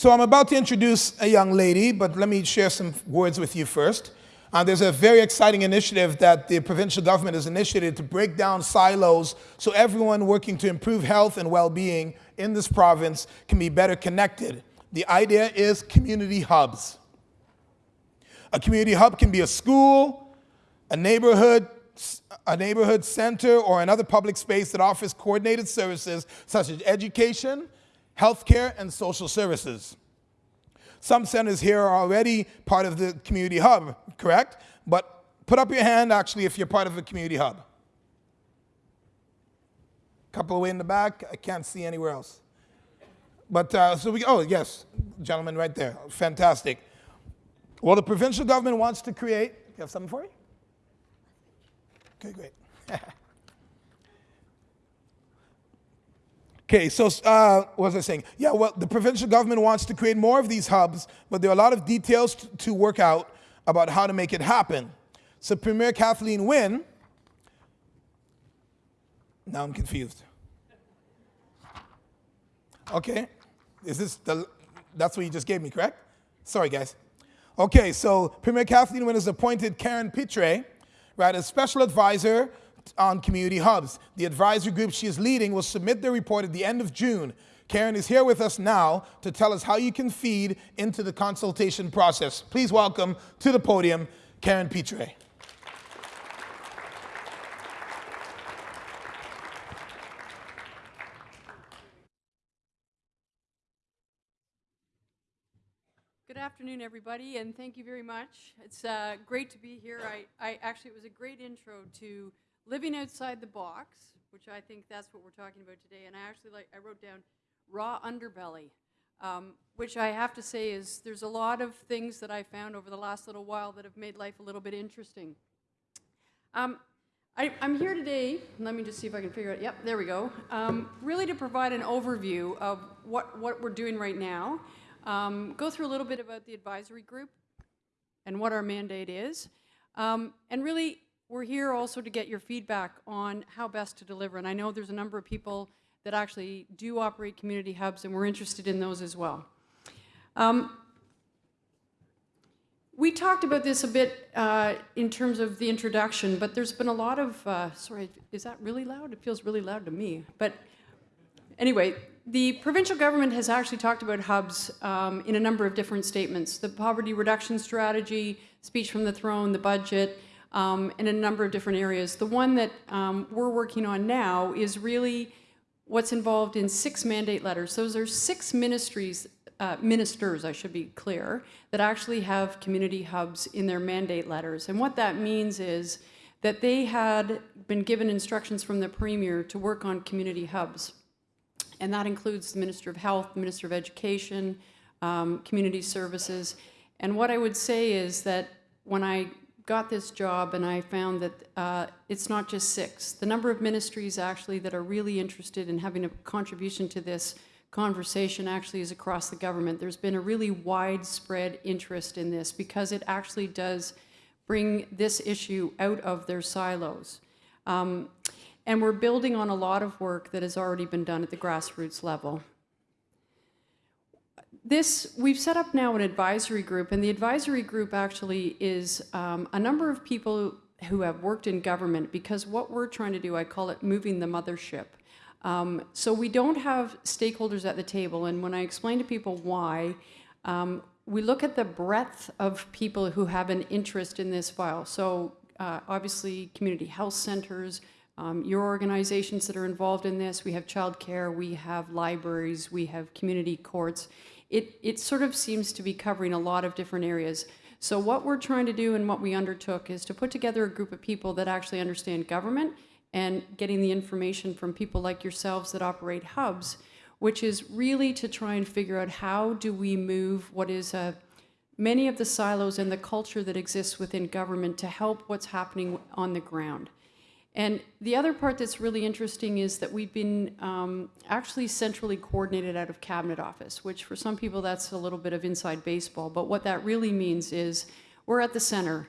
So I'm about to introduce a young lady, but let me share some words with you first. Uh, there's a very exciting initiative that the provincial government has initiated to break down silos so everyone working to improve health and well-being in this province can be better connected. The idea is community hubs. A community hub can be a school, a neighborhood, a neighborhood center, or another public space that offers coordinated services such as education, healthcare, and social services. Some centers here are already part of the community hub, correct? But put up your hand actually if you're part of a community hub. Couple away in the back, I can't see anywhere else. But uh, so we, oh yes, gentleman right there, fantastic. Well, the provincial government wants to create, you have something for me? Okay, great. Okay, so uh, what was I saying? Yeah, well, the provincial government wants to create more of these hubs, but there are a lot of details to work out about how to make it happen. So Premier Kathleen Wynne, now I'm confused. Okay, is this the, that's what you just gave me, correct? Sorry, guys. Okay, so Premier Kathleen Wynne has appointed Karen Pitre, right, as special advisor on community hubs. The advisory group she is leading will submit their report at the end of June. Karen is here with us now to tell us how you can feed into the consultation process. Please welcome to the podium, Karen Pitre. Good afternoon, everybody, and thank you very much. It's uh, great to be here. I, I actually, it was a great intro to living outside the box, which I think that's what we're talking about today. And I actually like, I wrote down raw underbelly, um, which I have to say is there's a lot of things that I found over the last little while that have made life a little bit interesting. Um, I, am here today, let me just see if I can figure it, yep, there we go, um, really to provide an overview of what, what we're doing right now, um, go through a little bit about the advisory group and what our mandate is, um, and really we're here also to get your feedback on how best to deliver. And I know there's a number of people that actually do operate community hubs, and we're interested in those as well. Um, we talked about this a bit uh, in terms of the introduction, but there's been a lot of, uh, sorry, is that really loud? It feels really loud to me. But anyway, the provincial government has actually talked about hubs um, in a number of different statements. The poverty reduction strategy, speech from the throne, the budget, um, in a number of different areas. The one that um, we're working on now is really what's involved in six mandate letters. Those are six ministries, uh, ministers, I should be clear, that actually have community hubs in their mandate letters. And what that means is that they had been given instructions from the Premier to work on community hubs. And that includes the Minister of Health, the Minister of Education, um, Community Services. And what I would say is that when I got this job and I found that uh, it's not just six. The number of ministries actually that are really interested in having a contribution to this conversation actually is across the government. There's been a really widespread interest in this because it actually does bring this issue out of their silos. Um, and we're building on a lot of work that has already been done at the grassroots level this, we've set up now an advisory group, and the advisory group actually is um, a number of people who have worked in government because what we're trying to do, I call it moving the mothership. Um, so we don't have stakeholders at the table, and when I explain to people why, um, we look at the breadth of people who have an interest in this file. So uh, obviously community health centers, um, your organizations that are involved in this, we have childcare, we have libraries, we have community courts it, it sort of seems to be covering a lot of different areas. So what we're trying to do and what we undertook is to put together a group of people that actually understand government and getting the information from people like yourselves that operate hubs, which is really to try and figure out how do we move what is a, many of the silos and the culture that exists within government to help what's happening on the ground. And the other part that's really interesting is that we've been um, actually centrally coordinated out of Cabinet Office, which for some people that's a little bit of inside baseball, but what that really means is we're at the center.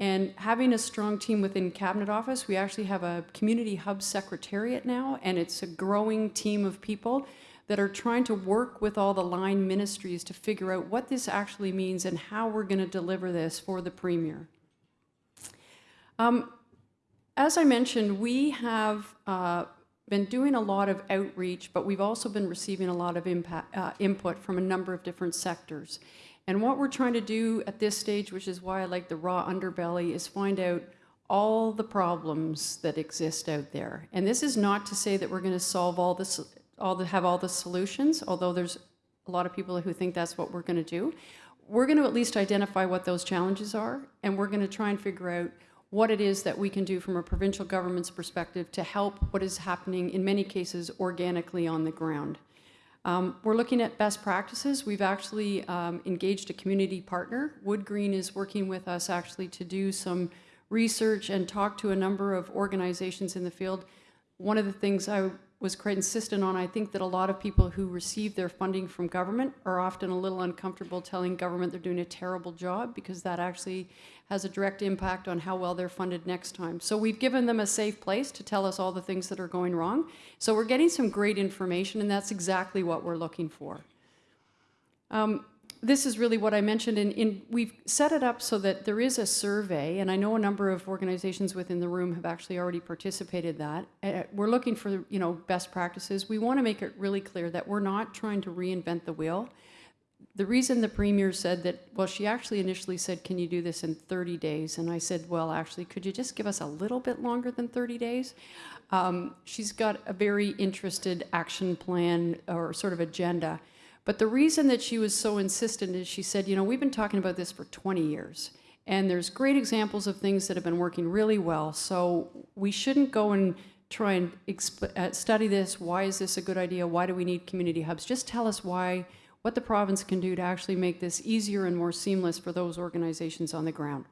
And having a strong team within Cabinet Office, we actually have a community hub secretariat now, and it's a growing team of people that are trying to work with all the line ministries to figure out what this actually means and how we're going to deliver this for the Premier. Um, as I mentioned, we have uh, been doing a lot of outreach, but we've also been receiving a lot of impact, uh, input from a number of different sectors. And what we're trying to do at this stage, which is why I like the raw underbelly, is find out all the problems that exist out there. And this is not to say that we're going to solve all this, all the, have all the solutions, although there's a lot of people who think that's what we're going to do. We're going to at least identify what those challenges are, and we're going to try and figure out what it is that we can do from a provincial government's perspective to help what is happening, in many cases, organically on the ground. Um, we're looking at best practices. We've actually um, engaged a community partner. Wood Green is working with us actually to do some research and talk to a number of organizations in the field. One of the things I was quite insistent on, I think that a lot of people who receive their funding from government are often a little uncomfortable telling government they're doing a terrible job because that actually has a direct impact on how well they're funded next time. So we've given them a safe place to tell us all the things that are going wrong. So we're getting some great information and that's exactly what we're looking for. Um, this is really what I mentioned, and in, we've set it up so that there is a survey, and I know a number of organizations within the room have actually already participated that. Uh, we're looking for, you know, best practices. We want to make it really clear that we're not trying to reinvent the wheel. The reason the Premier said that, well, she actually initially said, can you do this in 30 days? And I said, well, actually, could you just give us a little bit longer than 30 days? Um, she's got a very interested action plan or sort of agenda but the reason that she was so insistent is she said, you know, we've been talking about this for 20 years. And there's great examples of things that have been working really well. So we shouldn't go and try and uh, study this. Why is this a good idea? Why do we need community hubs? Just tell us why, what the province can do to actually make this easier and more seamless for those organizations on the ground.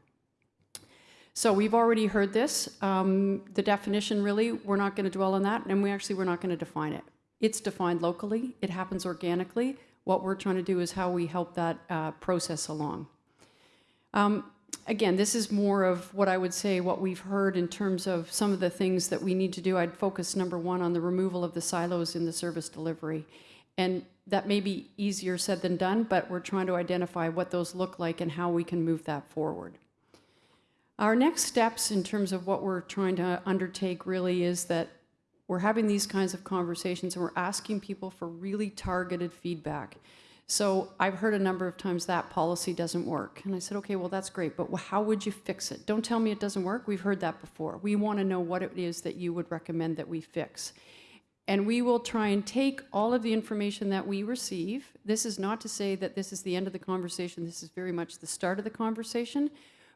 So we've already heard this. Um, the definition really, we're not going to dwell on that, and we actually we're not going to define it. It's defined locally. It happens organically. What we're trying to do is how we help that uh, process along. Um, again, this is more of what I would say what we've heard in terms of some of the things that we need to do. I'd focus number one on the removal of the silos in the service delivery. And that may be easier said than done, but we're trying to identify what those look like and how we can move that forward. Our next steps in terms of what we're trying to undertake really is that we're having these kinds of conversations and we're asking people for really targeted feedback. So I've heard a number of times that policy doesn't work. And I said, okay, well, that's great, but how would you fix it? Don't tell me it doesn't work. We've heard that before. We want to know what it is that you would recommend that we fix. And we will try and take all of the information that we receive. This is not to say that this is the end of the conversation. This is very much the start of the conversation.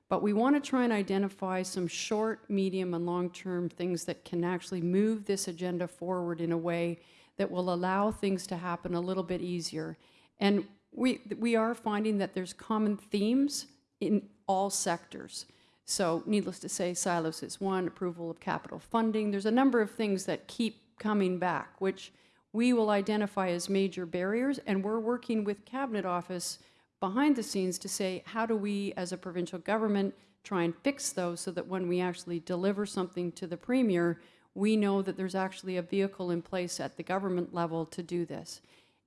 But we want to try and identify some short, medium, and long-term things that can actually move this agenda forward in a way that will allow things to happen a little bit easier. And we, we are finding that there's common themes in all sectors. So needless to say, silos is one, approval of capital funding. There's a number of things that keep coming back, which we will identify as major barriers, and we're working with Cabinet Office behind the scenes to say, how do we as a provincial government try and fix those so that when we actually deliver something to the Premier, we know that there's actually a vehicle in place at the government level to do this.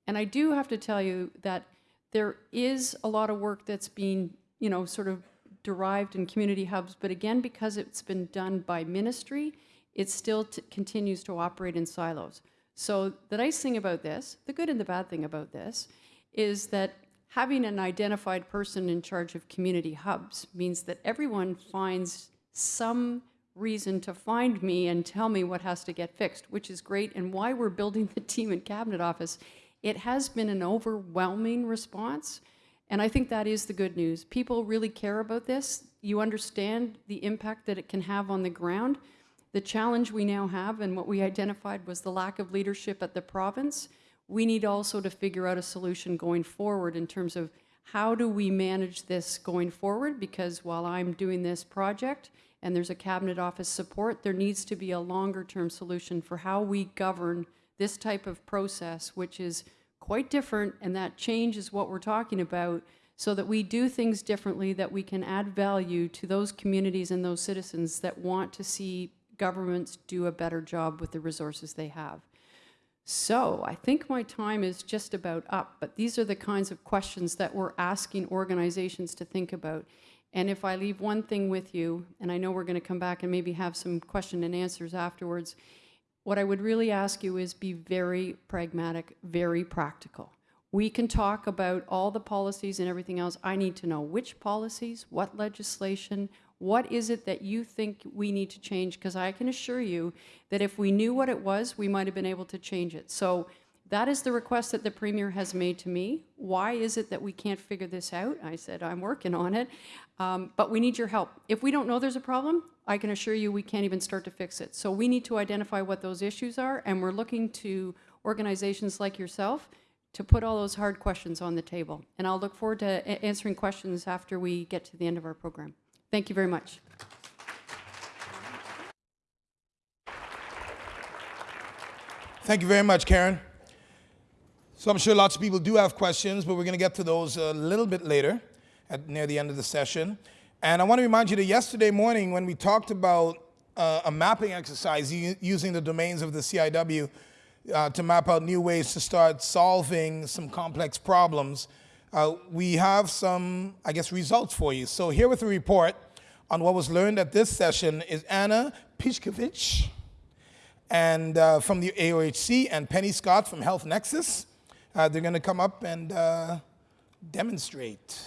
And I do have to tell you that there is a lot of work that's being, you know, sort of derived in community hubs, but again, because it's been done by ministry, it still continues to operate in silos. So the nice thing about this, the good and the bad thing about this, is that having an identified person in charge of community hubs means that everyone finds some reason to find me and tell me what has to get fixed, which is great, and why we're building the team in Cabinet Office. It has been an overwhelming response, and I think that is the good news. People really care about this. You understand the impact that it can have on the ground. The challenge we now have, and what we identified was the lack of leadership at the province, we need also to figure out a solution going forward in terms of how do we manage this going forward? Because while I'm doing this project and there's a cabinet office support, there needs to be a longer term solution for how we govern this type of process, which is quite different and that change is what we're talking about so that we do things differently, that we can add value to those communities and those citizens that want to see governments do a better job with the resources they have. So I think my time is just about up, but these are the kinds of questions that we're asking organizations to think about. And if I leave one thing with you, and I know we're going to come back and maybe have some question and answers afterwards, what I would really ask you is be very pragmatic, very practical. We can talk about all the policies and everything else. I need to know which policies, what legislation, what is it that you think we need to change? Because I can assure you that if we knew what it was, we might have been able to change it. So that is the request that the Premier has made to me. Why is it that we can't figure this out? I said, I'm working on it, um, but we need your help. If we don't know there's a problem, I can assure you we can't even start to fix it. So we need to identify what those issues are, and we're looking to organizations like yourself to put all those hard questions on the table. And I'll look forward to answering questions after we get to the end of our program. Thank you very much. Thank you very much, Karen. So I'm sure lots of people do have questions, but we're going to get to those a little bit later, at near the end of the session. And I want to remind you that yesterday morning, when we talked about uh, a mapping exercise using the domains of the CIW uh, to map out new ways to start solving some complex problems, uh, we have some, I guess, results for you. So here with a report on what was learned at this session is Anna Pishkovich and uh, from the AOHC and Penny Scott from Health Nexus. Uh, they're going to come up and uh, demonstrate.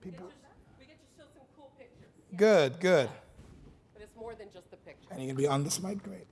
People. We get to show some cool. Good, good. But it's more than just the picture. And you're going to be on this mic? Great.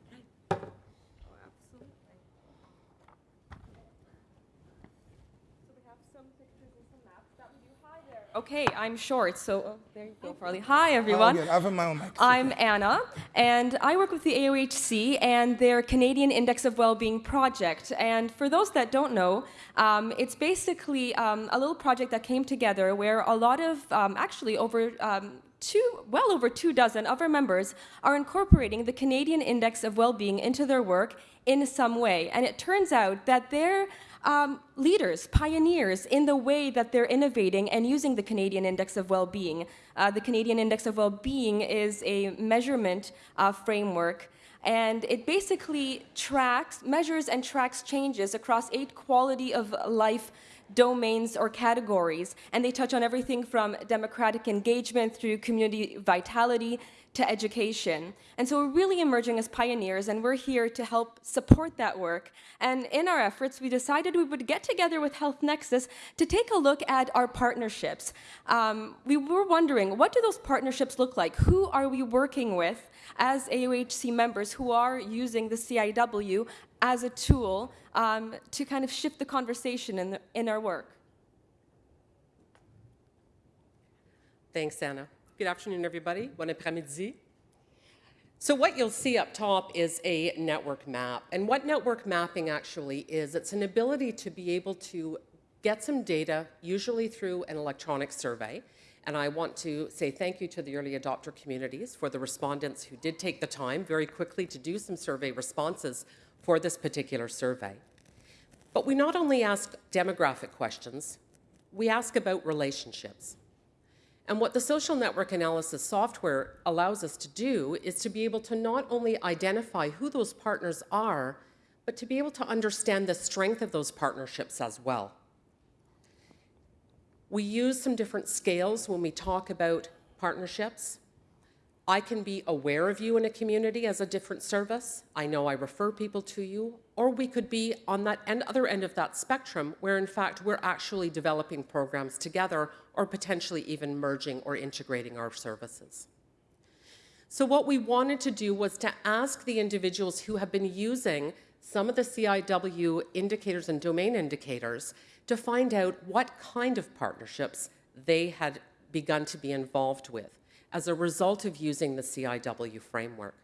Okay, I'm short, so oh, there you go, Farley. Hi, everyone. Oh, good. I have my own mic. I'm Anna, and I work with the AOHC and their Canadian Index of Wellbeing project. And for those that don't know, um, it's basically um, a little project that came together where a lot of, um, actually over um, two, well over two dozen of our members are incorporating the Canadian Index of Wellbeing into their work in some way. And it turns out that they're um, leaders, pioneers in the way that they're innovating and using the Canadian Index of Well-Being. Uh, the Canadian Index of Well-Being is a measurement uh, framework and it basically tracks, measures and tracks changes across eight quality of life domains or categories. And they touch on everything from democratic engagement through community vitality to education. And so we're really emerging as pioneers, and we're here to help support that work. And in our efforts, we decided we would get together with Health Nexus to take a look at our partnerships. Um, we were wondering, what do those partnerships look like? Who are we working with as AOHC members who are using the CIW as a tool um, to kind of shift the conversation in, the, in our work? Thanks, Anna. Good afternoon, everybody. Bon après-midi. So what you'll see up top is a network map. And what network mapping actually is, it's an ability to be able to get some data, usually through an electronic survey. And I want to say thank you to the early adopter communities for the respondents who did take the time very quickly to do some survey responses for this particular survey. But we not only ask demographic questions, we ask about relationships. And what the social network analysis software allows us to do is to be able to not only identify who those partners are, but to be able to understand the strength of those partnerships as well. We use some different scales when we talk about partnerships. I can be aware of you in a community as a different service. I know I refer people to you. Or we could be on that end, other end of that spectrum where in fact we're actually developing programs together or potentially even merging or integrating our services. So what we wanted to do was to ask the individuals who have been using some of the CIW indicators and domain indicators to find out what kind of partnerships they had begun to be involved with as a result of using the CIW framework.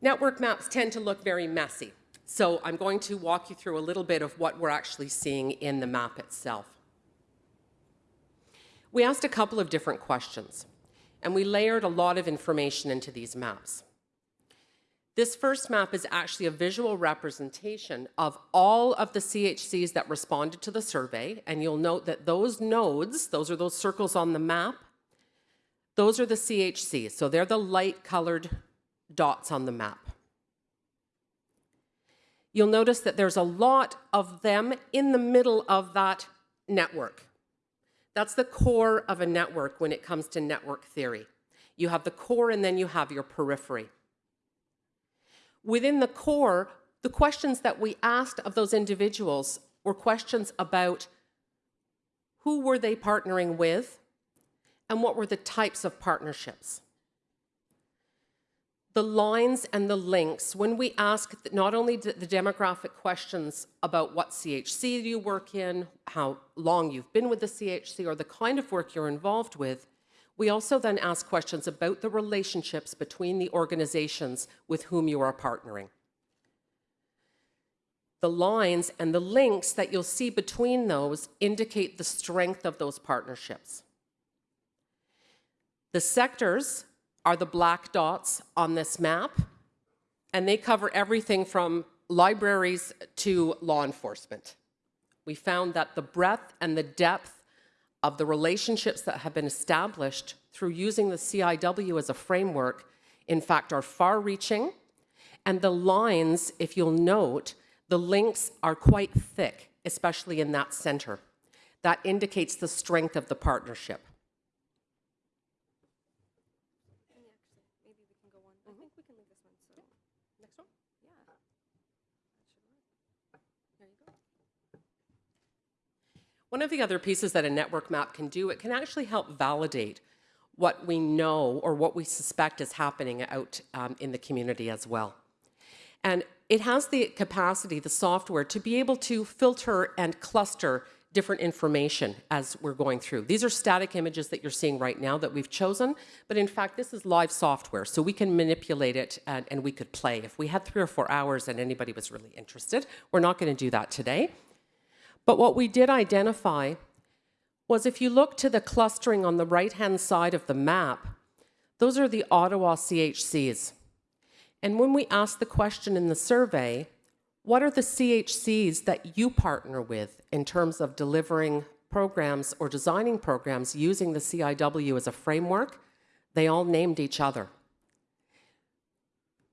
Network maps tend to look very messy, so I'm going to walk you through a little bit of what we're actually seeing in the map itself. We asked a couple of different questions, and we layered a lot of information into these maps. This first map is actually a visual representation of all of the CHCs that responded to the survey, and you'll note that those nodes, those are those circles on the map, Those are the CHCs, so they're the light colored dots on the map. You'll notice that there's a lot of them in the middle of that network. That's the core of a network when it comes to network theory. You have the core and then you have your periphery. Within the core, the questions that we asked of those individuals were questions about who were they partnering with and what were the types of partnerships. The lines and the links, when we ask not only the demographic questions about what CHC you work in, how long you've been with the CHC, or the kind of work you're involved with, we also then ask questions about the relationships between the organizations with whom you are partnering. The lines and the links that you'll see between those indicate the strength of those partnerships. The sectors are the black dots on this map, and they cover everything from libraries to law enforcement. We found that the breadth and the depth of the relationships that have been established through using the CIW as a framework, in fact, are far reaching. And the lines, if you'll note, the links are quite thick, especially in that center. That indicates the strength of the partnership. One of the other pieces that a network map can do, it can actually help validate what we know or what we suspect is happening out um, in the community as well. And it has the capacity, the software, to be able to filter and cluster different information as we're going through. These are static images that you're seeing right now that we've chosen, but in fact, this is live software, so we can manipulate it and, and we could play. If we had three or four hours and anybody was really interested, we're not going to do that today. But what we did identify was if you look to the clustering on the right-hand side of the map, those are the Ottawa CHCs. And when we asked the question in the survey, what are the CHCs that you partner with in terms of delivering programs or designing programs using the CIW as a framework? They all named each other.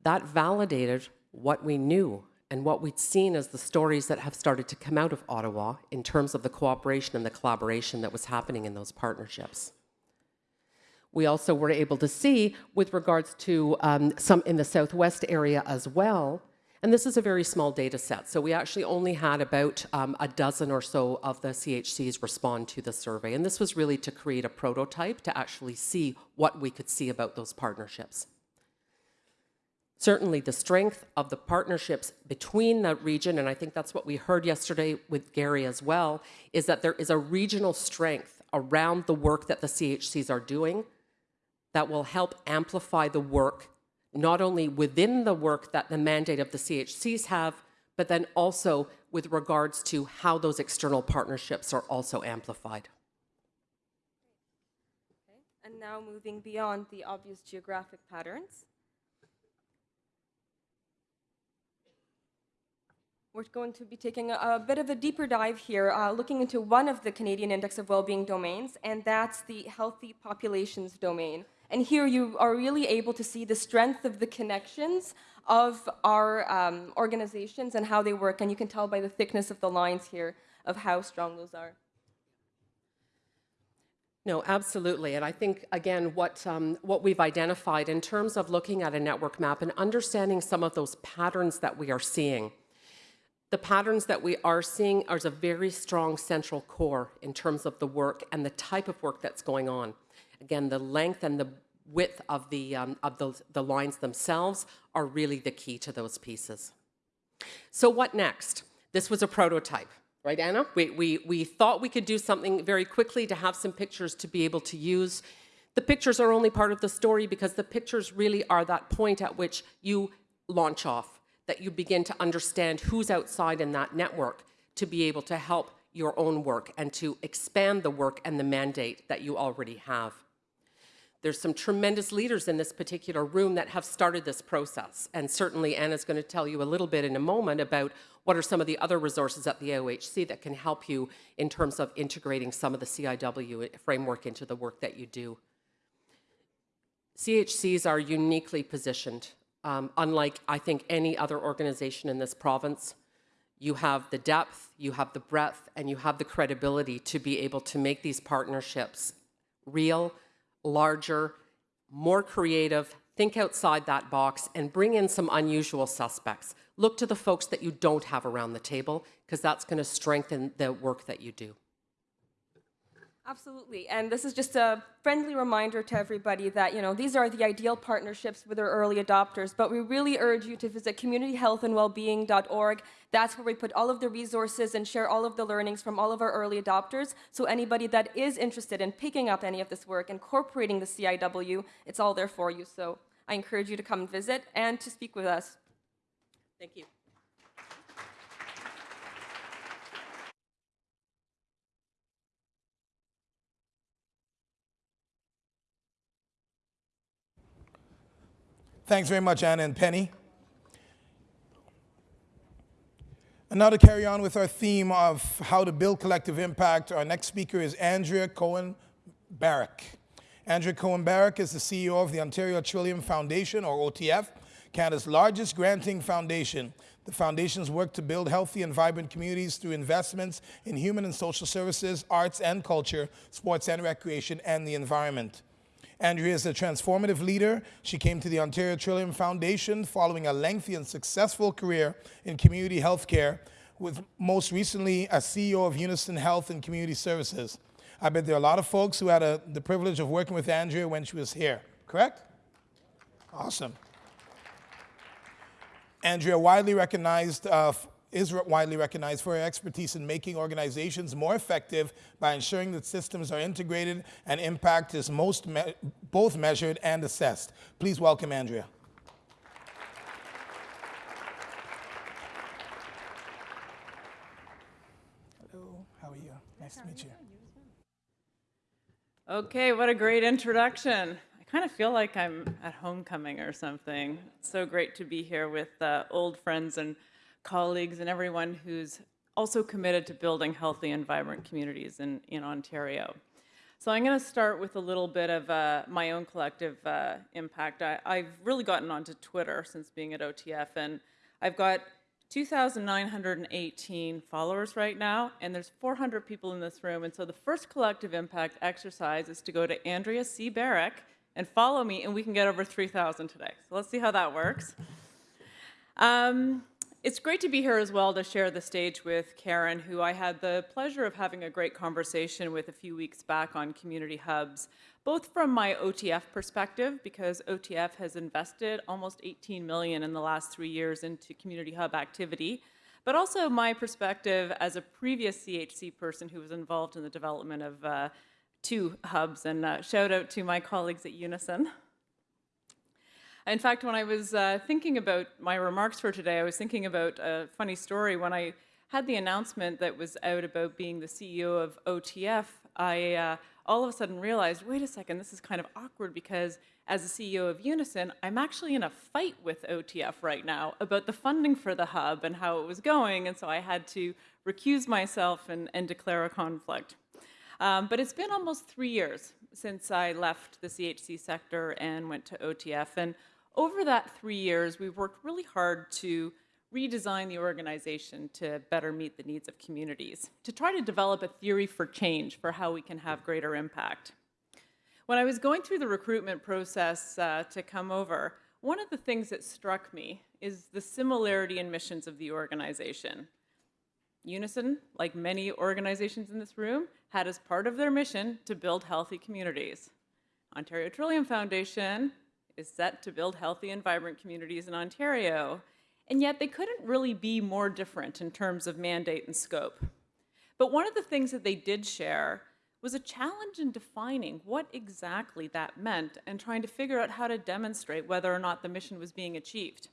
That validated what we knew and what we'd seen as the stories that have started to come out of Ottawa in terms of the cooperation and the collaboration that was happening in those partnerships. We also were able to see with regards to um, some in the southwest area as well, and this is a very small data set. So we actually only had about um, a dozen or so of the CHCs respond to the survey. And this was really to create a prototype to actually see what we could see about those partnerships. Certainly the strength of the partnerships between the region, and I think that's what we heard yesterday with Gary as well, is that there is a regional strength around the work that the CHCs are doing that will help amplify the work, not only within the work that the mandate of the CHCs have, but then also with regards to how those external partnerships are also amplified. Okay. And now moving beyond the obvious geographic patterns. We're going to be taking a, bit of a deeper dive here, uh, looking into one of the Canadian Index of Wellbeing domains, and that's the Healthy Populations domain. And here you are really able to see the strength of the connections of our um, organizations and how they work, and you can tell by the thickness of the lines here of how strong those are. No, absolutely. And I think, again, what, um, what we've identified in terms of looking at a network map and understanding some of those patterns that we are seeing the patterns that we are seeing are a very strong central core in terms of the work and the type of work that's going on. Again, the length and the width of the, um, of the, the lines themselves are really the key to those pieces. So what next? This was a prototype, right, Anna? We, we, we thought we could do something very quickly to have some pictures to be able to use. The pictures are only part of the story because the pictures really are that point at which you launch off that you begin to understand who's outside in that network to be able to help your own work and to expand the work and the mandate that you already have. There's some tremendous leaders in this particular room that have started this process. And certainly Anna's going to tell you a little bit in a moment about what are some of the other resources at the AOHC that can help you in terms of integrating some of the CIW framework into the work that you do. CHCs are uniquely positioned, um, unlike, I think, any other organization in this province. You have the depth, you have the breadth, and you have the credibility to be able to make these partnerships real, larger, more creative, think outside that box, and bring in some unusual suspects. Look to the folks that you don't have around the table, because that's going to strengthen the work that you do. Absolutely, and this is just a friendly reminder to everybody that you know these are the ideal partnerships with our early adopters. But we really urge you to visit communityhealthandwellbeing.org. That's where we put all of the resources and share all of the learnings from all of our early adopters. So anybody that is interested in picking up any of this work, incorporating the CIW, it's all there for you. So I encourage you to come visit and to speak with us. Thank you. Thanks very much, Anna and Penny. And now to carry on with our theme of how to build collective impact, our next speaker is Andrea Cohen Barrick. Andrea Cohen Barrick is the CEO of the Ontario Trillium Foundation, or OTF, Canada's largest granting foundation. The foundation's work to build healthy and vibrant communities through investments in human and social services, arts and culture, sports and recreation, and the environment. Andrea is a transformative leader. She came to the Ontario Trillium Foundation following a lengthy and successful career in community healthcare, with most recently as CEO of Unison Health and Community Services. I bet there are a lot of folks who had a, the privilege of working with Andrea when she was here, correct? Awesome. Andrea widely recognized uh, is widely recognized for her expertise in making organizations more effective by ensuring that systems are integrated and impact is most me both measured and assessed. Please welcome Andrea. Hello, how are you? Nice to meet you. Okay, what a great introduction. I kind of feel like I'm at homecoming or something. It's so great to be here with uh, old friends and colleagues and everyone who's also committed to building healthy and vibrant communities in, in Ontario. So I'm going to start with a little bit of uh, my own collective uh, impact. I, I've really gotten onto Twitter since being at OTF, and I've got 2,918 followers right now, and there's 400 people in this room. And so the first collective impact exercise is to go to Andrea C. Barrick and follow me, and we can get over 3,000 today. So let's see how that works. Um, it's great to be here as well to share the stage with Karen, who I had the pleasure of having a great conversation with a few weeks back on community hubs, both from my OTF perspective, because OTF has invested almost 18 million in the last three years into community hub activity, but also my perspective as a previous CHC person who was involved in the development of uh, two hubs, and uh, shout out to my colleagues at Unison. In fact, when I was uh, thinking about my remarks for today, I was thinking about a funny story. When I had the announcement that was out about being the CEO of OTF, I uh, all of a sudden realized, wait a second, this is kind of awkward because as the CEO of Unison, I'm actually in a fight with OTF right now about the funding for the hub and how it was going, and so I had to recuse myself and, and declare a conflict. Um, but it's been almost three years since I left the CHC sector and went to OTF, and over that three years, we've worked really hard to redesign the organization to better meet the needs of communities, to try to develop a theory for change for how we can have greater impact. When I was going through the recruitment process uh, to come over, one of the things that struck me is the similarity in missions of the organization. Unison, like many organizations in this room, had as part of their mission to build healthy communities. Ontario Trillium Foundation is set to build healthy and vibrant communities in Ontario, and yet they couldn't really be more different in terms of mandate and scope. But one of the things that they did share was a challenge in defining what exactly that meant and trying to figure out how to demonstrate whether or not the mission was being achieved.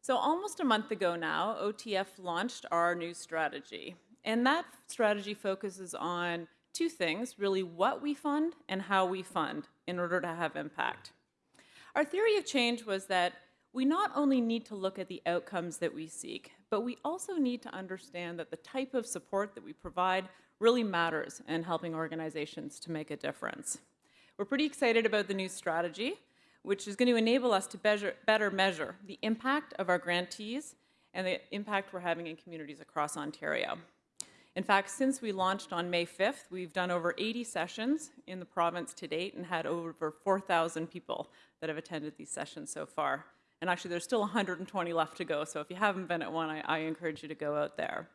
So almost a month ago now, OTF launched our new strategy. And that strategy focuses on two things, really what we fund and how we fund in order to have impact. Our theory of change was that we not only need to look at the outcomes that we seek, but we also need to understand that the type of support that we provide really matters in helping organizations to make a difference. We're pretty excited about the new strategy, which is going to enable us to better, measure the impact of our grantees and the impact we're having in communities across Ontario. In fact, since we launched on May 5th, we've done over 80 sessions in the province to date and had over 4,000 people that have attended these sessions so far. And actually, there's still 120 left to go, so if you haven't been at one, I, I encourage you to go out there.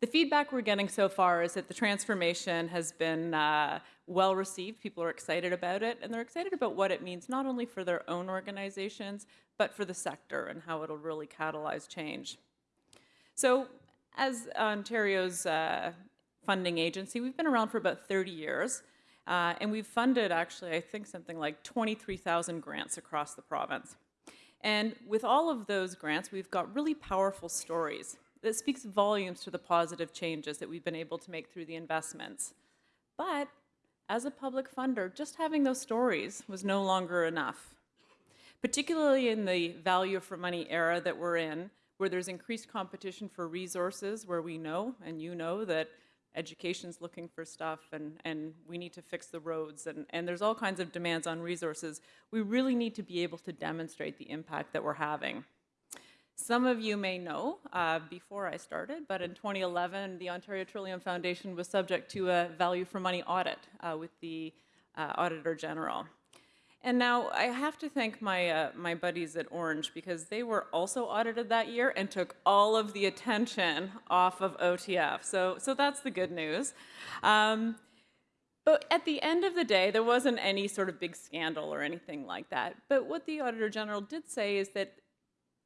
The feedback we're getting so far is that the transformation has been uh, well received. People are excited about it, and they're excited about what it means not only for their own organizations, but for the sector and how it'll really catalyze change. So, as Ontario's uh, funding agency, we've been around for about 30 years, uh, and we've funded actually, I think, something like 23,000 grants across the province. And with all of those grants, we've got really powerful stories that speaks volumes to the positive changes that we've been able to make through the investments. But as a public funder, just having those stories was no longer enough. Particularly in the value for money era that we're in, where there's increased competition for resources, where we know, and you know, that education's looking for stuff and, and we need to fix the roads and, and there's all kinds of demands on resources, we really need to be able to demonstrate the impact that we're having. Some of you may know uh, before I started, but in 2011, the Ontario Trillium Foundation was subject to a value for money audit uh, with the uh, Auditor General. And now I have to thank my, uh, my buddies at Ornge because they were also audited that year and took all of the attention off of OTF. So, so that's the good news. Um, but at the end of the day, there wasn't any sort of big scandal or anything like that. But what the Auditor General did say is that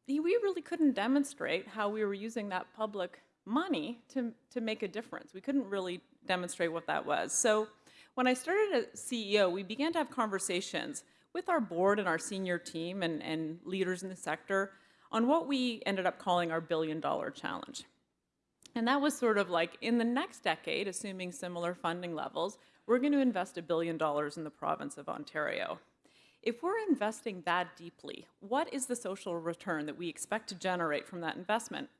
we really couldn't demonstrate how we were using that public money to, to make a difference. We couldn't really demonstrate what that was. So when I started as CEO, we began to have conversations with our board and our senior team and, and leaders in the sector on what we ended up calling our billion dollar challenge. And that was sort of like in the next decade, assuming similar funding levels, we're going to invest a billion dollars in the province of Ontario. If we're investing that deeply, what is the social return that we expect to generate from that investment?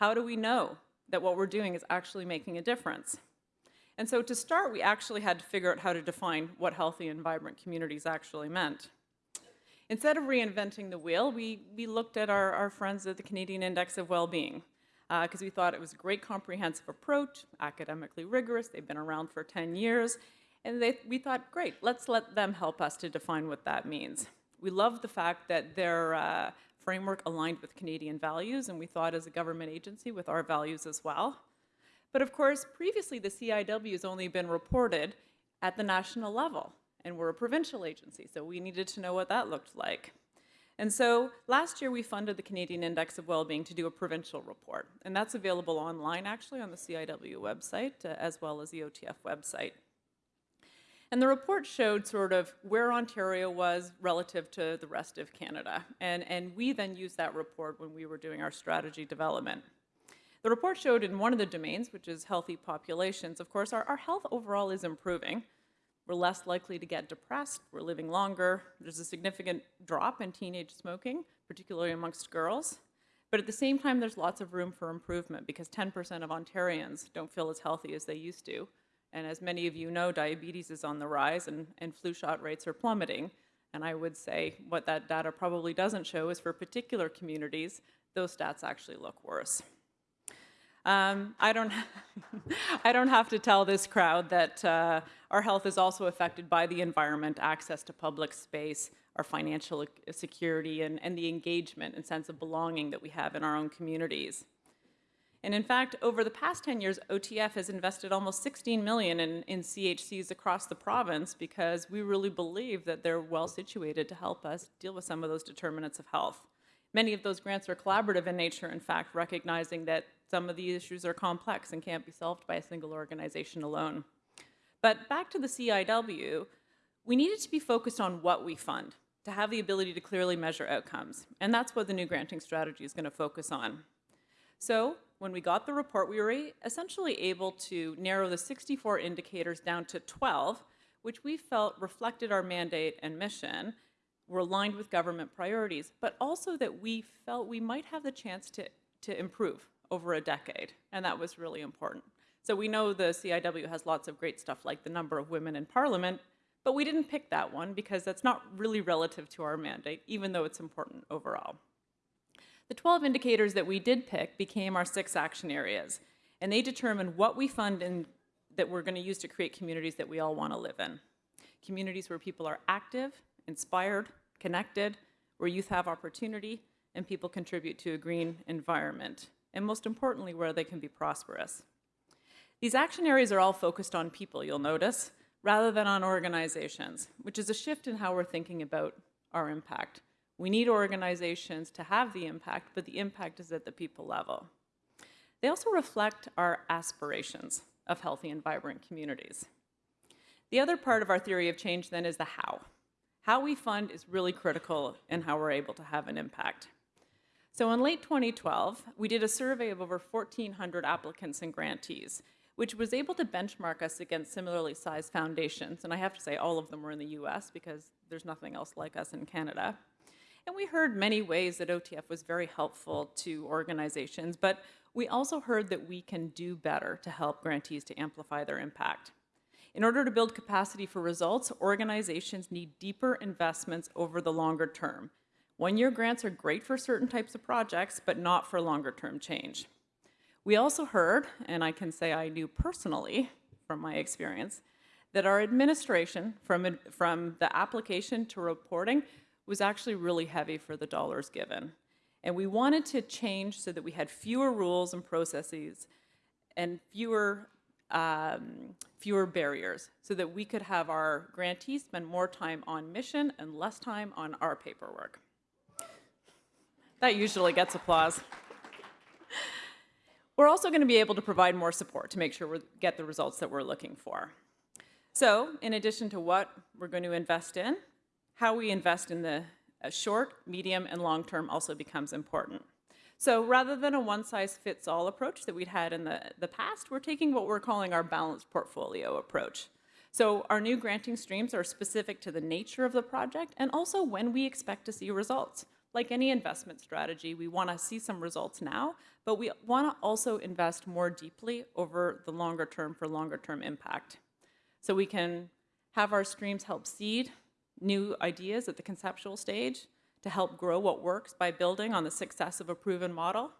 How do we know that what we're doing is actually making a difference? And so to start, we actually had to figure out how to define what healthy and vibrant communities actually meant. Instead of reinventing the wheel, we, we looked at our, our friends at the Canadian Index of Well-Being because uh, we thought it was a great comprehensive approach, academically rigorous, they've been around for 10 years, and they, we thought, great, let's let them help us to define what that means. We loved the fact that their uh, framework aligned with Canadian values, and we thought as a government agency with our values as well. But of course, previously the CIW has only been reported at the national level, and we're a provincial agency, so we needed to know what that looked like. And so last year we funded the Canadian Index of Wellbeing to do a provincial report, and that's available online actually on the CIW website uh, as well as the OTF website. And the report showed sort of where Ontario was relative to the rest of Canada. And, and we then used that report when we were doing our strategy development. The report showed in one of the domains, which is healthy populations, of course, our, our health overall is improving. We're less likely to get depressed, we're living longer, there's a significant drop in teenage smoking, particularly amongst girls. But at the same time, there's lots of room for improvement because 10% of Ontarians don't feel as healthy as they used to. And as many of you know, diabetes is on the rise and, and flu shot rates are plummeting. And I would say what that data probably doesn't show is for particular communities, those stats actually look worse. Um, I, don't I don't have to tell this crowd that uh, our health is also affected by the environment, access to public space, our financial security, and, and the engagement and sense of belonging that we have in our own communities. And in fact, over the past 10 years, OTF has invested almost 16 million in, in CHCs across the province because we really believe that they're well situated to help us deal with some of those determinants of health. Many of those grants are collaborative in nature, in fact, recognizing that some of the issues are complex and can't be solved by a single organization alone. But back to the CIW, we needed to be focused on what we fund, to have the ability to clearly measure outcomes. And that's what the new granting strategy is going to focus on. So when we got the report, we were essentially able to narrow the 64 indicators down to 12, which we felt reflected our mandate and mission, were aligned with government priorities, but also that we felt we might have the chance to, to improve over a decade, and that was really important. So we know the CIW has lots of great stuff like the number of women in parliament, But we didn't pick that one because that's not really relative to our mandate, even though it's important overall. The 12 indicators that we did pick became our six action areas, and they determine what we fund and that we're going to use to create communities that we all want to live in. Communities where people are active, inspired, connected, where youth have opportunity, and people contribute to a green environment, and most importantly, where they can be prosperous. These action areas are all focused on people, you'll notice, rather than on organizations, which is a shift in how we're thinking about our impact. We need organizations to have the impact, but the impact is at the people level. They also reflect our aspirations of healthy and vibrant communities. The other part of our theory of change then is the how. How we fund is really critical in how we're able to have an impact. So in late 2012, we did a survey of over 1,400 applicants and grantees, which was able to benchmark us against similarly sized foundations. And I have to say, all of them were in the US because there's nothing else like us in Canada. And we heard many ways that OTF was very helpful to organizations, but we also heard that we can do better to help grantees to amplify their impact. In order to build capacity for results, organizations need deeper investments over the longer term. One-year grants are great for certain types of projects, but not for longer-term change. We also heard, and I can say I knew personally from my experience, that our administration, from, from the application to reporting, was actually really heavy for the dollars given. And we wanted to change so that we had fewer rules and processes and fewer, um, fewer barriers so that we could have our grantees spend more time on mission and less time on our paperwork. That usually gets applause. We're also going to be able to provide more support to make sure we get the results that we're looking for. So in addition to what we're going to invest in, how we invest in the uh, short, medium, and long term also becomes important. So rather than a one-size-fits-all approach that we'd had in the, the past, we're taking what we're calling our balanced portfolio approach. So our new granting streams are specific to the nature of the project and also when we expect to see results. Like any investment strategy, we want to see some results now, but we want to also invest more deeply over the longer term for longer term impact. So we can have our streams help seed new ideas at the conceptual stage to help grow what works by building on the success of a proven model,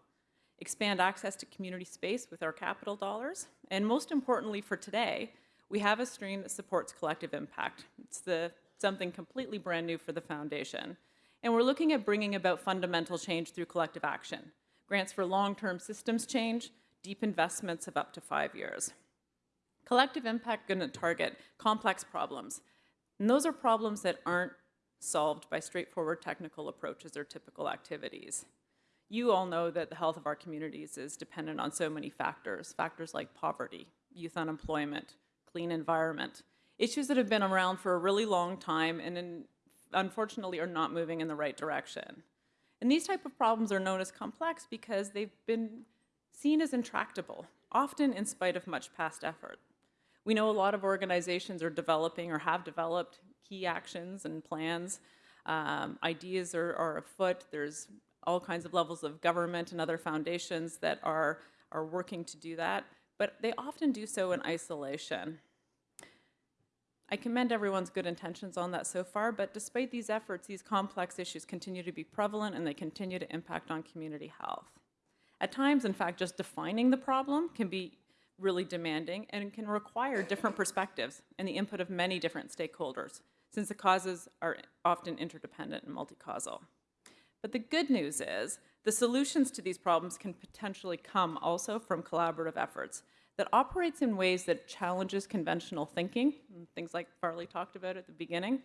expand access to community space with our capital dollars, and most importantly for today, we have a stream that supports collective impact. It's the, something completely brand new for the foundation. And we're looking at bringing about fundamental change through collective action. Grants for long-term systems change, deep investments of up to five years. Collective impact going to target complex problems and those are problems that aren't solved by straightforward technical approaches or typical activities. You all know that the health of our communities is dependent on so many factors, factors like poverty, youth unemployment, clean environment, issues that have been around for a really long time and in, unfortunately are not moving in the right direction. And these type of problems are known as complex because they've been seen as intractable, often in spite of much past effort. We know a lot of organizations are developing or have developed key actions and plans. Um, ideas are, are afoot. There's all kinds of levels of government and other foundations that are, are working to do that, but they often do so in isolation. I commend everyone's good intentions on that so far, but despite these efforts, these complex issues continue to be prevalent and they continue to impact on community health. At times, in fact, just defining the problem can be really demanding and can require different perspectives and the input of many different stakeholders, since the causes are often interdependent and multi-causal. But the good news is the solutions to these problems can potentially come also from collaborative efforts that operates in ways that challenges conventional thinking, things like Farley talked about at the beginning,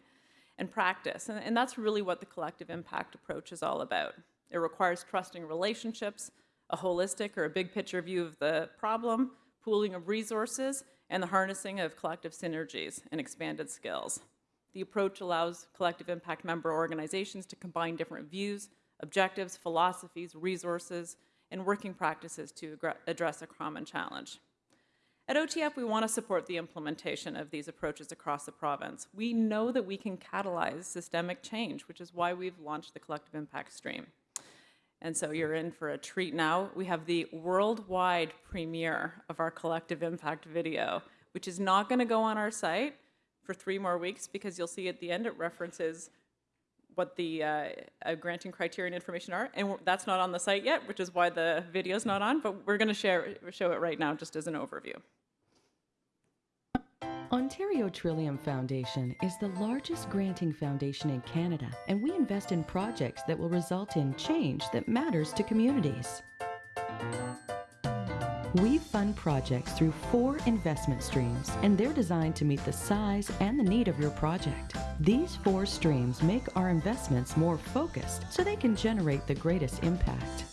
and practice. And, and that's really what the collective impact approach is all about. It requires trusting relationships, a holistic or a big picture view of the problem, pooling of resources, and the harnessing of collective synergies and expanded skills. The approach allows collective impact member organizations to combine different views, objectives, philosophies, resources, and working practices to address a common challenge. At OTF, we want to support the implementation of these approaches across the province. We know that we can catalyze systemic change, which is why we've launched the Collective Impact Stream. And so you're in for a treat now. We have the worldwide premiere of our collective impact video, which is not going to go on our site, for three more weeks because you'll see at the end it references what the uh, uh, granting criteria and information are. And that's not on the site yet, which is why the video's not on, but we're going to share show it right now just as an overview. Ontario Trillium Foundation is the largest granting foundation in Canada, and we invest in projects that will result in change that matters to communities. We fund projects through four investment streams, and they're designed to meet the size and the need of your project. These four streams make our investments more focused so they can generate the greatest impact.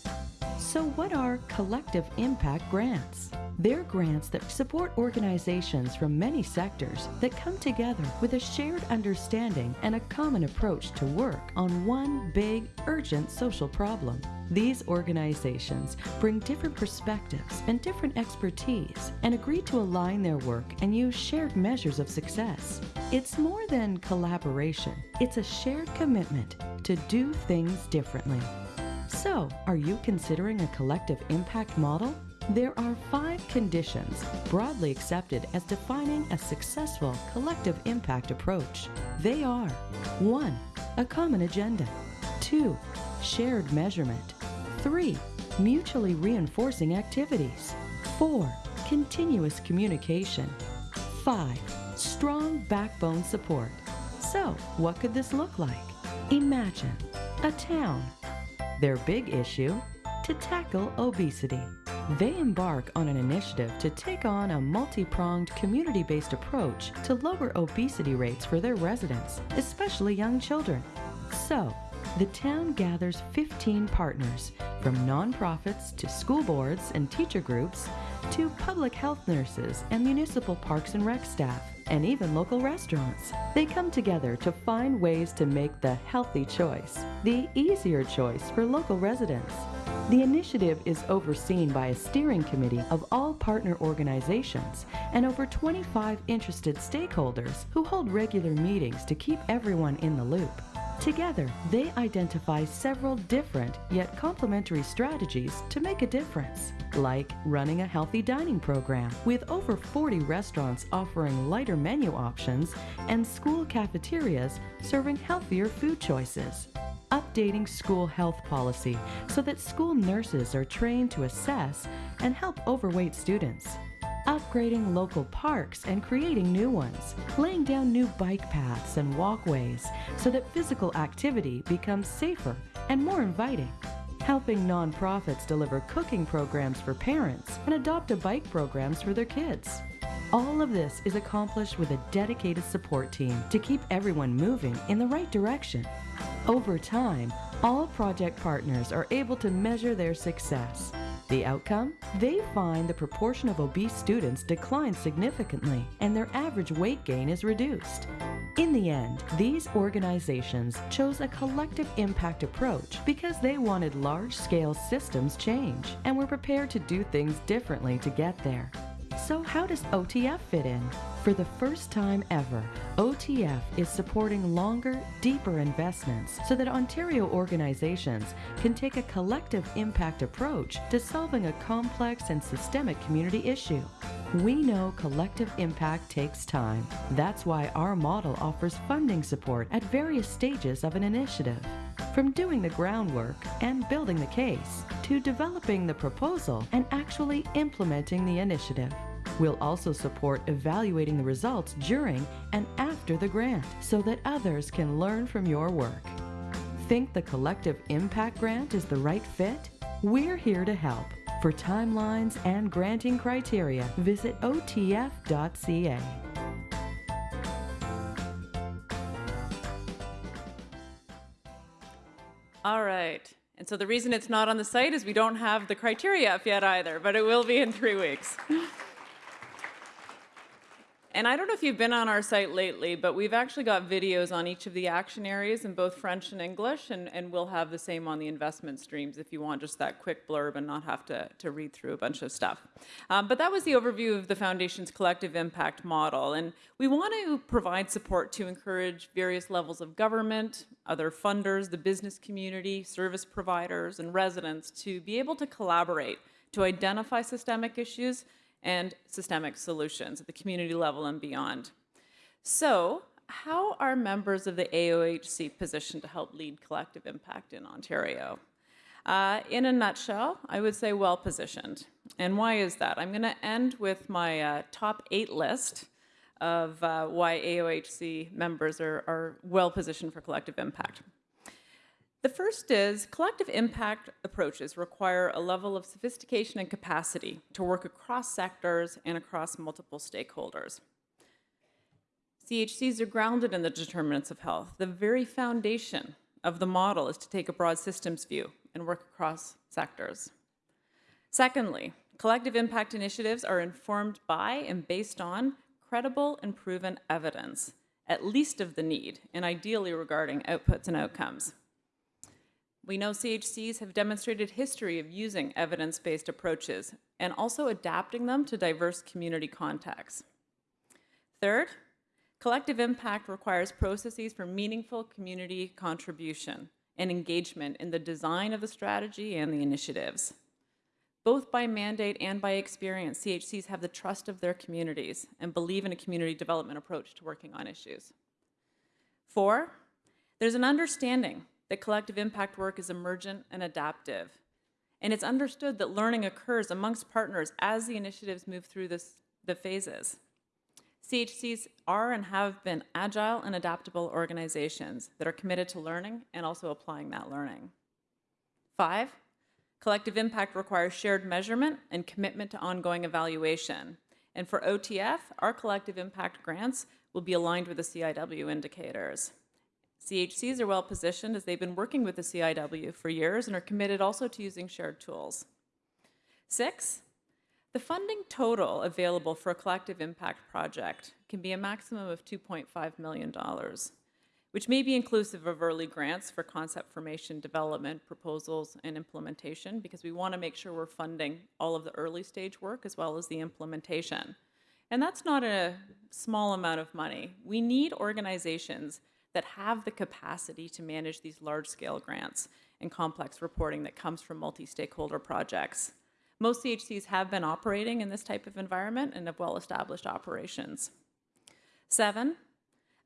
So, what are collective impact grants? They're grants that support organizations from many sectors that come together with a shared understanding and a common approach to work on one big, urgent social problem. These organizations bring different perspectives and different expertise and agree to align their work and use shared measures of success. It's more than collaboration, it's a shared commitment to do things differently. So, are you considering a collective impact model? There are five conditions broadly accepted as defining a successful collective impact approach. They are 1. A common agenda, 2. Shared measurement, 3. Mutually reinforcing activities, 4. Continuous communication, 5. Strong backbone support. So, what could this look like? Imagine a town their big issue? To tackle obesity. They embark on an initiative to take on a multi pronged community based approach to lower obesity rates for their residents, especially young children. So, the town gathers 15 partners, from nonprofits to school boards and teacher groups to public health nurses and municipal parks and rec staff and even local restaurants. They come together to find ways to make the healthy choice, the easier choice for local residents. The initiative is overseen by a steering committee of all partner organizations and over 25 interested stakeholders who hold regular meetings to keep everyone in the loop. Together, they identify several different yet complementary strategies to make a difference, like running a healthy dining program with over 40 restaurants offering lighter menu options and school cafeterias serving healthier food choices. Updating school health policy so that school nurses are trained to assess and help overweight students upgrading local parks and creating new ones, laying down new bike paths and walkways so that physical activity becomes safer and more inviting, helping nonprofits deliver cooking programs for parents and adopt a bike programs for their kids. All of this is accomplished with a dedicated support team to keep everyone moving in the right direction. Over time, all project partners are able to measure their success. The outcome? They find the proportion of obese students declines significantly and their average weight gain is reduced. In the end, these organizations chose a collective impact approach because they wanted large scale systems change and were prepared to do things differently to get there. So, how does OTF fit in? For the first time ever, OTF is supporting longer, deeper investments so that Ontario organizations can take a collective impact approach to solving a complex and systemic community issue. We know collective impact takes time. That's why our model offers funding support at various stages of an initiative. From doing the groundwork and building the case to developing the proposal and actually implementing the initiative. We'll also support evaluating the results during and after the grant so that others can learn from your work. Think the Collective Impact Grant is the right fit? We're here to help. For timelines and granting criteria, visit otf.ca. All right. And so the reason it's not on the site is we don't have the criteria up yet either, but it will be in three weeks. And I don't know if you've been on our site lately, but we've actually got videos on each of the action areas in both French and English, and, and we'll have the same on the investment streams if you want just that quick blurb and not have to, to read through a bunch of stuff. Um, but that was the overview of the Foundation's collective impact model. And we want to provide support to encourage various levels of government, other funders, the business community, service providers, and residents to be able to collaborate to identify systemic issues and systemic solutions at the community level and beyond. So, how are members of the AOHC positioned to help lead collective impact in Ontario? Uh, in a nutshell, I would say well positioned. And why is that? I'm going to end with my uh, top eight list of uh, why AOHC members are, are well positioned for collective impact. The first is collective impact approaches require a level of sophistication and capacity to work across sectors and across multiple stakeholders. CHCs are grounded in the determinants of health. The very foundation of the model is to take a broad systems view and work across sectors. Secondly, collective impact initiatives are informed by and based on credible and proven evidence, at least of the need, and ideally regarding outputs and outcomes. We know CHCs have demonstrated history of using evidence-based approaches and also adapting them to diverse community contexts. Third, collective impact requires processes for meaningful community contribution and engagement in the design of the strategy and the initiatives. Both by mandate and by experience, CHCs have the trust of their communities and believe in a community development approach to working on issues. Four, there's an understanding that collective impact work is emergent and adaptive. And it's understood that learning occurs amongst partners as the initiatives move through this, the phases. CHCs are and have been agile and adaptable organizations that are committed to learning and also applying that learning. Five, collective impact requires shared measurement and commitment to ongoing evaluation. And for OTF, our collective impact grants will be aligned with the CIW indicators. CHCs are well positioned as they've been working with the CIW for years and are committed also to using shared tools. Six, the funding total available for a collective impact project can be a maximum of $2.5 million, which may be inclusive of early grants for concept formation, development, proposals, and implementation, because we want to make sure we're funding all of the early stage work as well as the implementation. And that's not a small amount of money. We need organizations that have the capacity to manage these large-scale grants and complex reporting that comes from multi-stakeholder projects. Most CHCs have been operating in this type of environment and have well-established operations. Seven,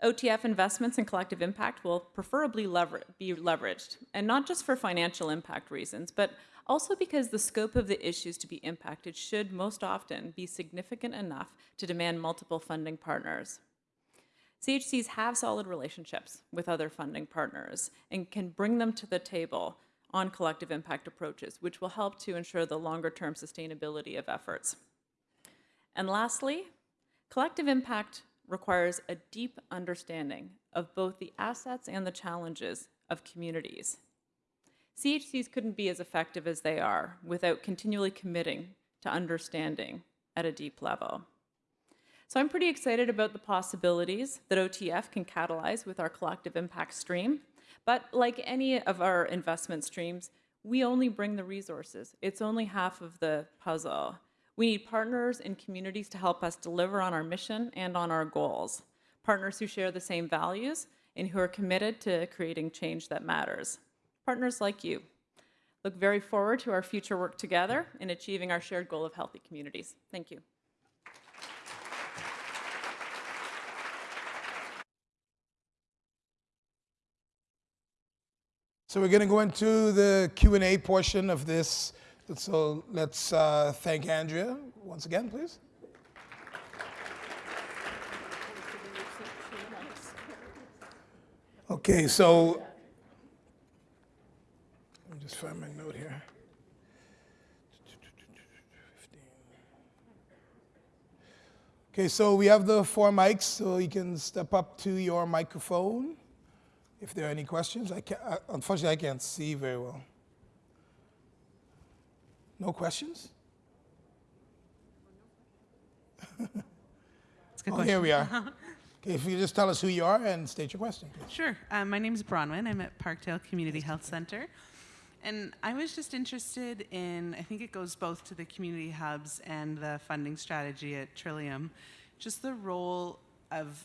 OTF investments and collective impact will preferably lever be leveraged, and not just for financial impact reasons, but also because the scope of the issues to be impacted should most often be significant enough to demand multiple funding partners. CHCs have solid relationships with other funding partners and can bring them to the table on collective impact approaches, which will help to ensure the longer term sustainability of efforts. And lastly, collective impact requires a deep understanding of both the assets and the challenges of communities. CHCs couldn't be as effective as they are without continually committing to understanding at a deep level. So I'm pretty excited about the possibilities that OTF can catalyze with our collective impact stream. But like any of our investment streams, we only bring the resources. It's only half of the puzzle. We need partners and communities to help us deliver on our mission and on our goals. Partners who share the same values and who are committed to creating change that matters. Partners like you. Look very forward to our future work together in achieving our shared goal of healthy communities. Thank you. So we're going to go into the Q&A portion of this. So let's uh, thank Andrea once again, please. Okay, so let me just find my note here. Okay, so we have the four mics, so you can step up to your microphone if there are any questions. I can't, uh, unfortunately, I can't see very well. No questions? oh, here we are. okay, if you just tell us who you are and state your question. Please. Sure. Um, my name is Bronwyn. I'm at Parkdale Community Health Center. And I was just interested in, I think it goes both to the community hubs and the funding strategy at Trillium, just the role of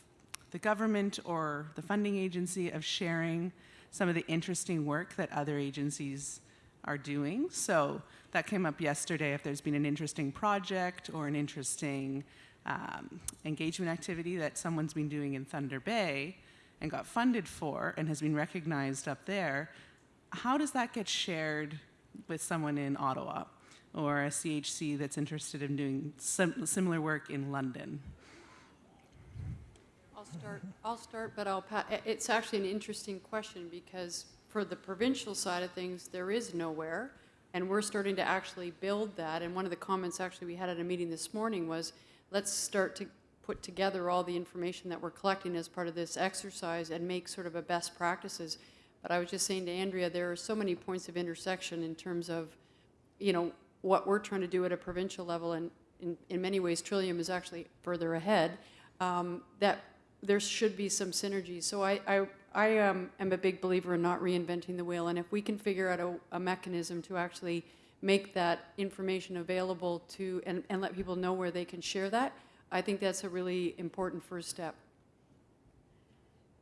the government or the funding agency of sharing some of the interesting work that other agencies are doing. So that came up yesterday if there's been an interesting project or an interesting um, engagement activity that someone's been doing in Thunder Bay and got funded for and has been recognized up there, how does that get shared with someone in Ottawa or a CHC that's interested in doing sim- similar work in London? I'll start, I'll start, but I'll, pa- i- it's actually an interesting question because for the provincial side of things, there is nowhere. And we're starting to actually build that. And one of the comments actually we had at a meeting this morning was, let's start to put together all the information that we're collecting as part of this exercise and make sort of a best practices. But I was just saying to Andrea, there are so many points of intersection in terms of, you know, what we're trying to do at a provincial level, and in, in many ways, Trillium is actually further ahead, um, that there should be some synergy. So I, I, I um, am a big believer in not reinventing the wheel, and if we can figure out a, a mechanism to actually make that information available to, and, and let people know where they can share that, I think that's a really important first step.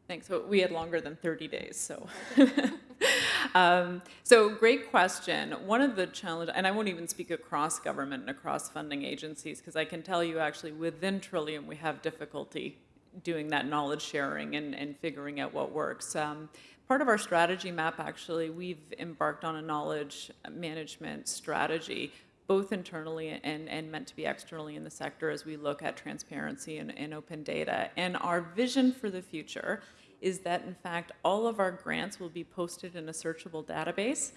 Thanks. So we had longer than 30 days, so. um, so great question. One of the challenge, and I won't even speak across government and across funding agencies, because I can tell you actually within Trillium we have difficulty doing that knowledge sharing and, and figuring out what works. Um, part of our strategy map, actually, we've embarked on a knowledge management strategy both internally and, and meant to be externally in the sector as we look at transparency and, and open data. And our vision for the future is that, in fact, all of our grants will be posted in a searchable database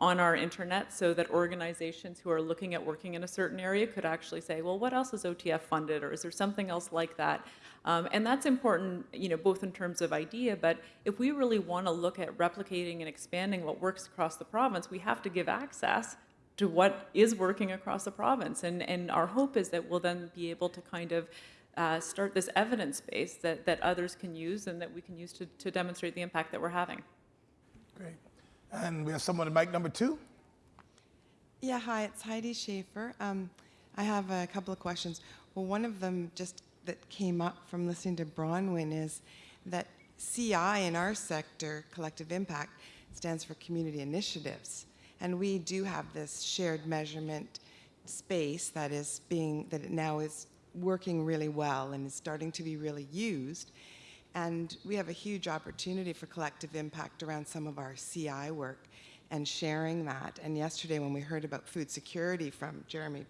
on our internet so that organizations who are looking at working in a certain area could actually say, well, what else is OTF funded, or is there something else like that? Um, and that's important, you know, both in terms of idea, but if we really want to look at replicating and expanding what works across the province, we have to give access to what is working across the province. And, and our hope is that we'll then be able to kind of uh, start this evidence base that, that others can use and that we can use to, to demonstrate the impact that we're having. Great. And we have someone at mic number two. Yeah, hi, it's Heidi Schaefer. Um, I have a couple of questions. Well, one of them just that came up from listening to Bronwyn is that CI in our sector, collective impact, stands for community initiatives. And we do have this shared measurement space that is being, that now is working really well and is starting to be really used. And we have a huge opportunity for collective impact around some of our CI work and sharing that. And yesterday, when we heard about food security from Jeremy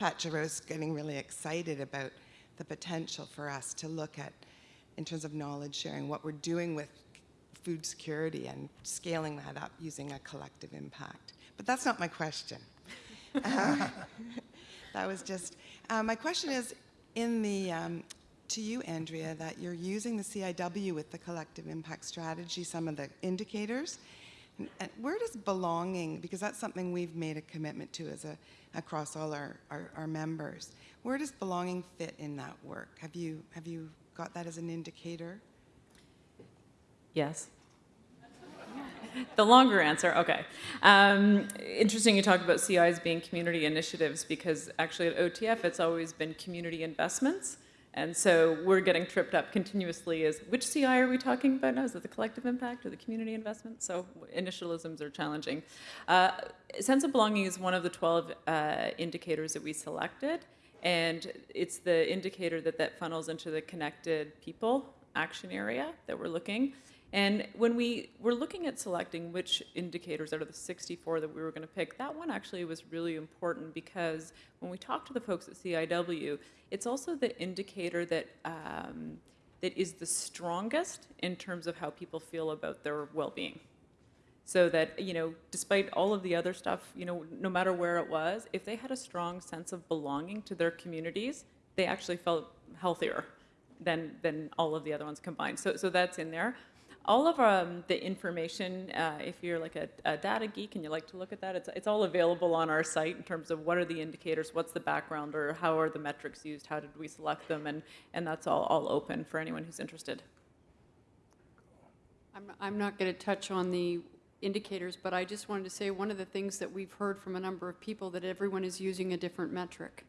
Patcherose, getting really excited about the potential for us to look at, in terms of knowledge sharing, what we're doing with food security and scaling that up using a collective impact. But that's not my question. Uh, that was just, uh, my question is in the, um, to you, Andrea, that you're using the CIW with the collective impact strategy, some of the indicators. And, where does belonging, because that's something we've made a commitment to as a, across all our, our, our members, where does belonging fit in that work? Have you, have you got that as an indicator? Yes. The longer answer, okay. Um, interesting you talk about CIs being community initiatives because actually at OTF it's always been community investments. And so we're getting tripped up continuously as which CI are we talking about now? Is it the collective impact or the community investment? So initialisms are challenging. Uh, sense of belonging is one of the 12 uh, indicators that we selected. And it's the indicator that that funnels into the connected people action area that we're looking. And when we were looking at selecting which indicators out of the 64 that we were going to pick, that one actually was really important because when we talked to the folks at CIW, it's also the indicator that um, that is the strongest in terms of how people feel about their well-being. So that you know, despite all of the other stuff, you know, no matter where it was, if they had a strong sense of belonging to their communities, they actually felt healthier than than all of the other ones combined. So so that's in there all of um, the information, uh, if you're like a, a, data geek and you like to look at that, it's, it's all available on our site in terms of what are the indicators, what's the background, or how are the metrics used, how did we select them, and, and that's all, all open for anyone who's interested. I'm, I'm not going to touch on the indicators, but I just wanted to say one of the things that we've heard from a number of people that everyone is using a different metric.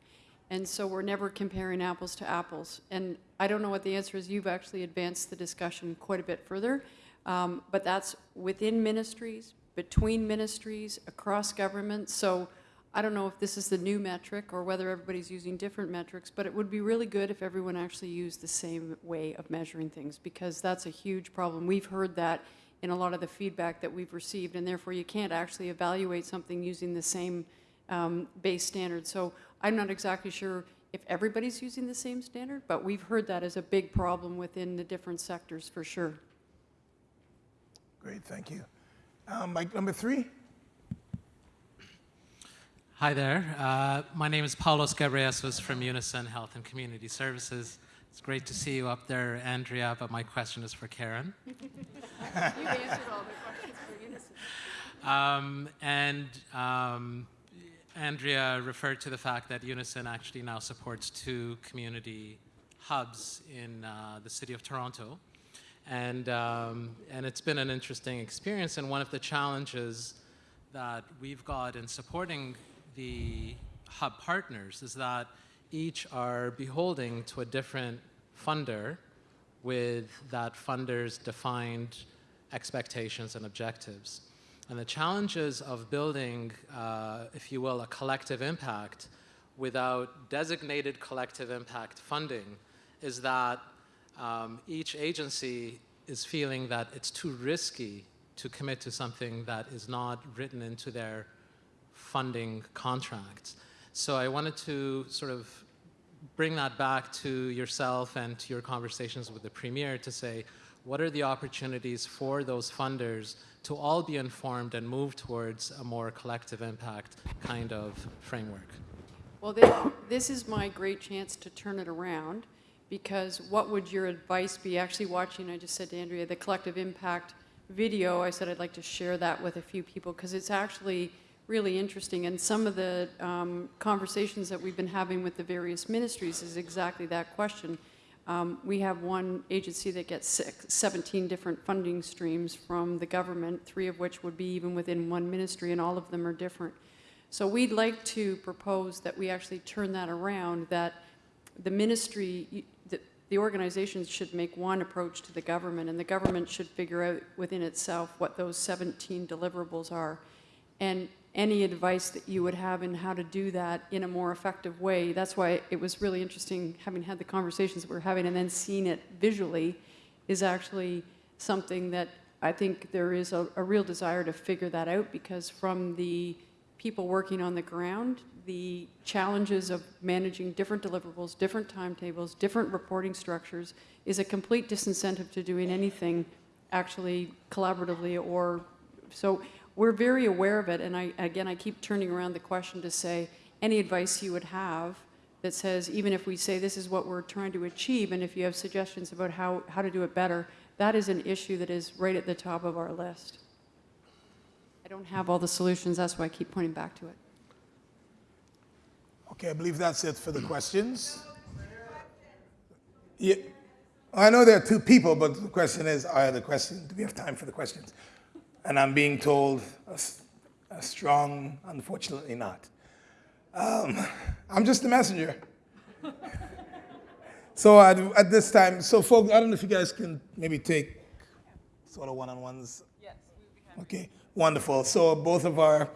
And so we're never comparing apples to apples. And I don't know what the answer is. You've actually advanced the discussion quite a bit further. Um, but that's within ministries, between ministries, across government. So I don't know if this is the new metric or whether everybody's using different metrics, but it would be really good if everyone actually used the same way of measuring things because that's a huge problem. We've heard that in a lot of the feedback that we've received, and therefore you can't actually evaluate something using the same um, base standard. So I'm not exactly sure if everybody's using the same standard, but we've heard that as a big problem within the different sectors for sure. Great, thank you. Um, mic number three. Hi there. Uh, my name is Paulos Gebreyesus from Unison Health and Community Services. It's great to see you up there, Andrea, but my question is for Karen. You've answered all the questions for Unison. Um, and um, Andrea referred to the fact that Unison actually now supports two community hubs in uh, the city of Toronto. And, um, and it's been an interesting experience. And one of the challenges that we've got in supporting the hub partners is that each are beholding to a different funder with that funder's defined expectations and objectives. And the challenges of building, uh, if you will, a collective impact without designated collective impact funding is that um, each agency is feeling that it's too risky to commit to something that is not written into their funding contracts. So I wanted to sort of bring that back to yourself and to your conversations with the Premier to say, what are the opportunities for those funders to all be informed and move towards a more collective impact kind of framework? Well, this, this is my great chance to turn it around because what would your advice be? Actually watching, I just said to Andrea, the collective impact video, I said I'd like to share that with a few people because it's actually really interesting. And some of the um, conversations that we've been having with the various ministries is exactly that question. Um, we have one agency that gets six, 17 different funding streams from the government, three of which would be even within one ministry, and all of them are different. So we'd like to propose that we actually turn that around, that the ministry, the, the organizations should make one approach to the government, and the government should figure out within itself what those 17 deliverables are. And any advice that you would have in how to do that in a more effective way. That's why it was really interesting having had the conversations that we're having and then seeing it visually is actually something that I think there is a, a real desire to figure that out because from the people working on the ground, the challenges of managing different deliverables, different timetables, different reporting structures is a complete disincentive to doing anything actually collaboratively or so we're very aware of it, and I, again, I keep turning around the question to say, any advice you would have that says, even if we say this is what we're trying to achieve, and if you have suggestions about how, how to do it better, that is an issue that is right at the top of our list. I don't have all the solutions, that's why I keep pointing back to it. Okay, I believe that's it for the questions. Yeah, I know there are two people, but the question is, are the questions, do we have time for the questions? And I'm being told a, a strong, unfortunately not. Um, I'm just a messenger. so at, at, this time, so folks, I don't know if you guys can maybe take sort of one-on-ones. Yes, Okay, wonderful. So both of our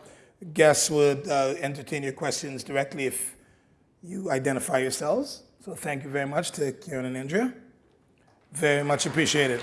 guests would uh, entertain your questions directly if you identify yourselves. So thank you very much to Karen and Andrea. Very much appreciated.